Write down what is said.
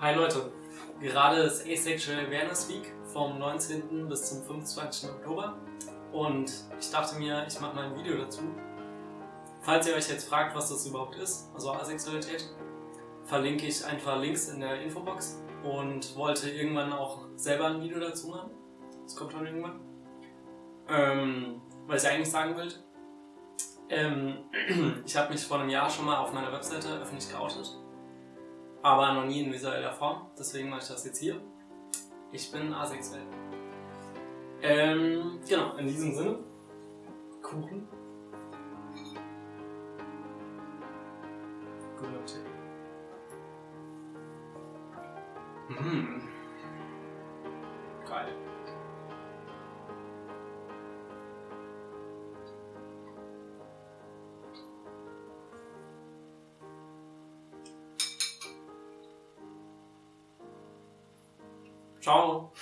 Hi Leute, gerade ist Asexual Awareness Week vom 19. bis zum 25. Oktober und ich dachte mir, ich mache mal ein Video dazu. Falls ihr euch jetzt fragt, was das überhaupt ist, also Asexualität, verlinke ich einfach Links in der Infobox und wollte irgendwann auch selber ein Video dazu machen. Das kommt schon irgendwann. Ähm, was ich eigentlich sagen will, ähm, ich habe mich vor einem Jahr schon mal auf meiner Webseite öffentlich geoutet aber noch nie in visueller Form, deswegen mache ich das jetzt hier. Ich bin asexuell. Ähm, genau, in diesem Sinne, Kuchen. Tipp. Mmh. Geil. Ciao.